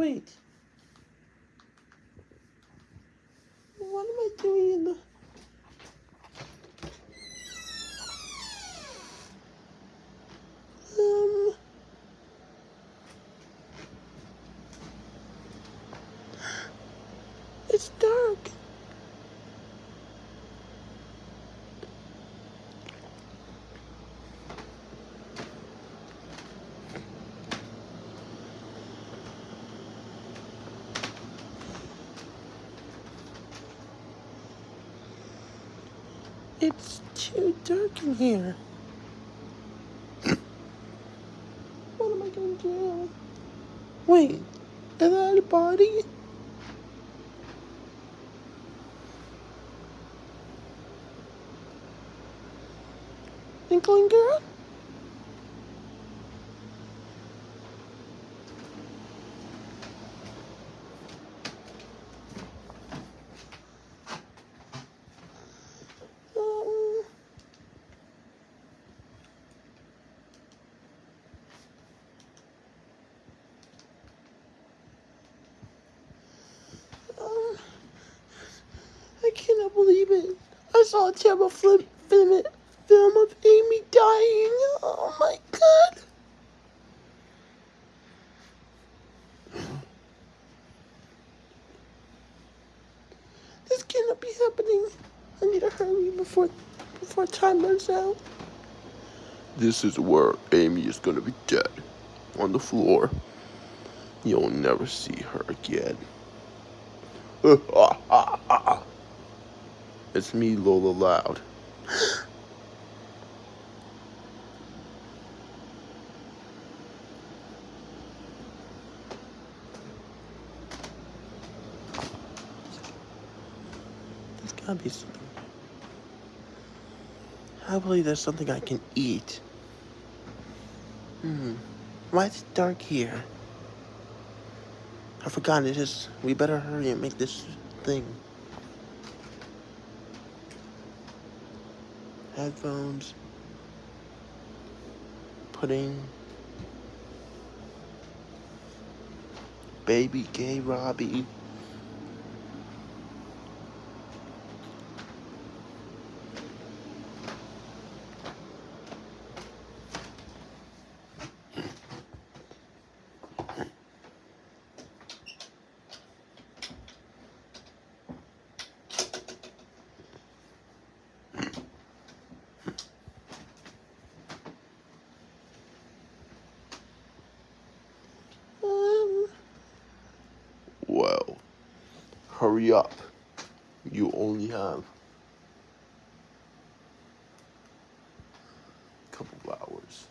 Wait. What am I doing. Um... It's dark. It's too dark in here. what am I gonna do? Wait, is that a body? Inkling girl? Um, um, I cannot believe I saw a terrible film, film, film of Amy dying. Oh my god. This cannot be happening. I need to hurry before before time runs out. This is where Amy is gonna be dead. On the floor. You'll never see her again. Ah, It's me, Lola Loud. There's gotta be something. I believe there's something I can eat. Hmm. Why is it dark here? I forgot it is. We better hurry and make this thing. Headphones. Pudding. Baby gay Robbie. Um, Well, hurry up. You only have a couple of hours.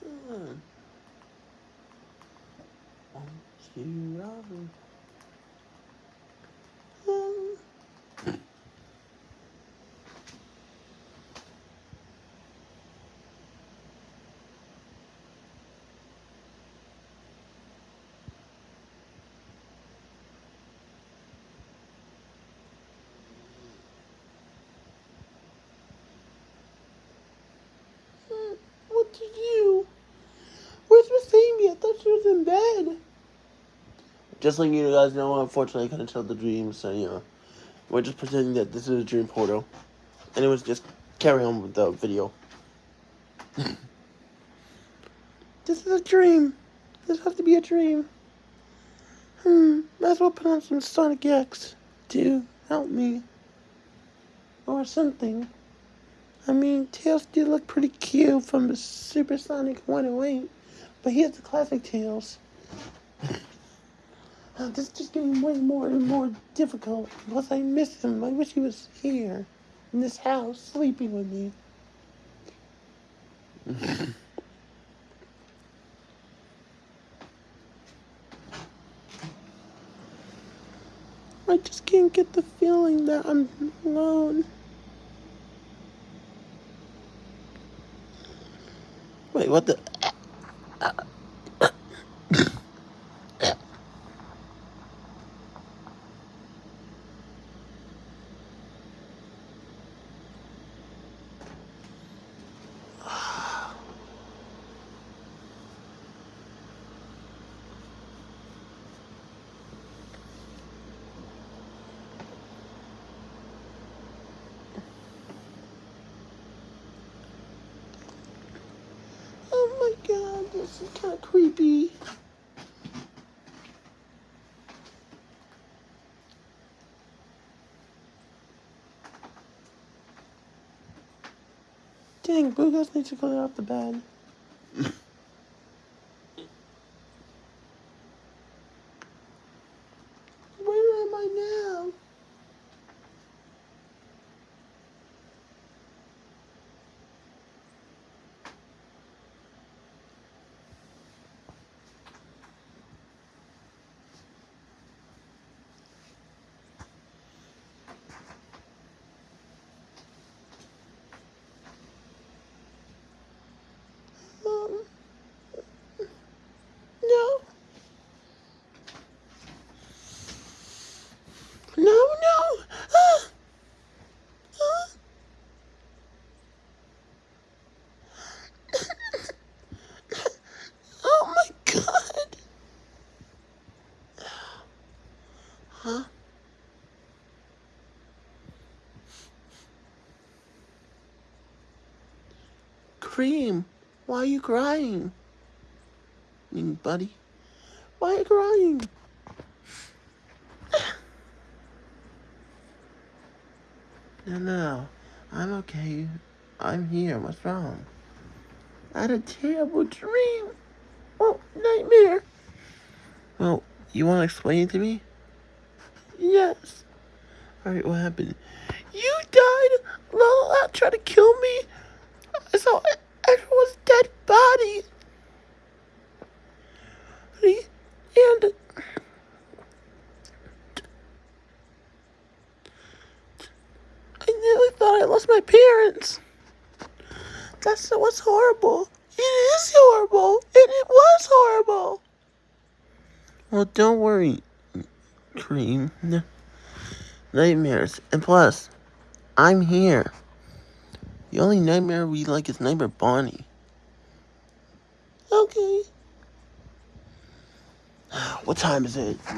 hmm. You? Um, Hmm, Did you? Where's Miss Amy? I thought she was in bed. Just letting you guys know, unfortunately, I couldn't tell the dream, so you know, we're just pretending that this is a dream portal. And it was just carry on with the video. this is a dream. This has to be a dream. Hmm, might as well put on some Sonic X to help me. Or something. I mean, Tails did look pretty cute from the Supersonic 108, but he has the classic Tails. This is just getting way more and more difficult. Plus, I miss him. I wish he was here, in this house, sleeping with me. I just can't get the feeling that I'm alone. What the? Oh my god, this is kind of creepy. Dang, Blue Ghost needs to clean off the bed. Where am I now? Um, no. No, no. Ah. Ah. oh my god. Huh? Cream, why are you crying? I mean, buddy, why are you crying? No, no, I'm okay. I'm here. What's wrong? I had a terrible dream. Oh, nightmare. Well, you want to explain it to me? Yes. Alright, what happened? You died! Lala tried to kill me! I saw everyone's dead body! And... I nearly thought I lost my parents! That's what's horrible. It is horrible! And it was horrible! Well, don't worry, Cream. Nightmares. And plus, I'm here. The only nightmare we like is Nightmare Bonnie. Okay. What time is it?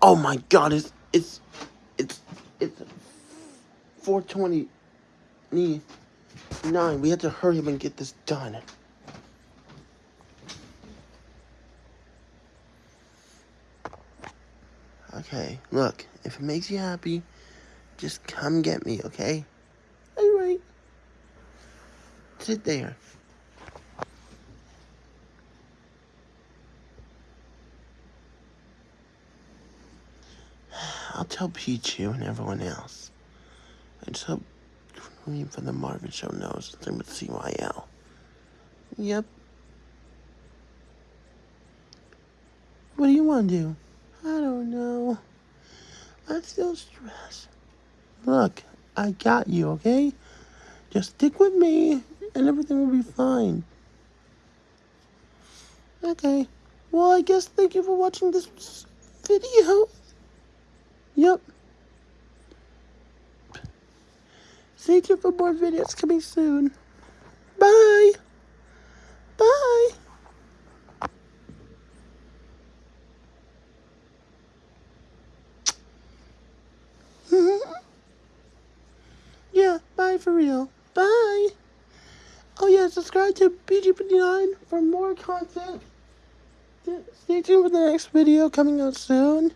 Oh my god, it's it's it's it's 429. We have to hurry up and get this done. Okay, look, if it makes you happy, just come get me, okay? Alright. Sit there. I'll tell Pichu and everyone else. I just hope Queen from the Marvin Show knows I'm with CYL. Yep. What do you want to do? I don't know. I'm still stressed. Look, I got you, okay? Just stick with me and everything will be fine. Okay. Well, I guess thank you for watching this video. Yep. Stay tuned for more videos coming soon. Bye. yeah, bye for real. Bye. Oh yeah, subscribe to PG59 for more content. Stay tuned for the next video coming out soon.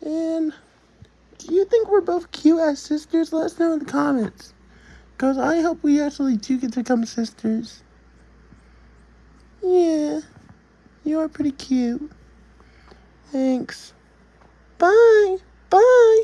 And do you think we're both cute as sisters? Let us know in the comments. Because I hope we actually do get to become sisters. Yeah, you are pretty cute. Thanks. Bye. Bye.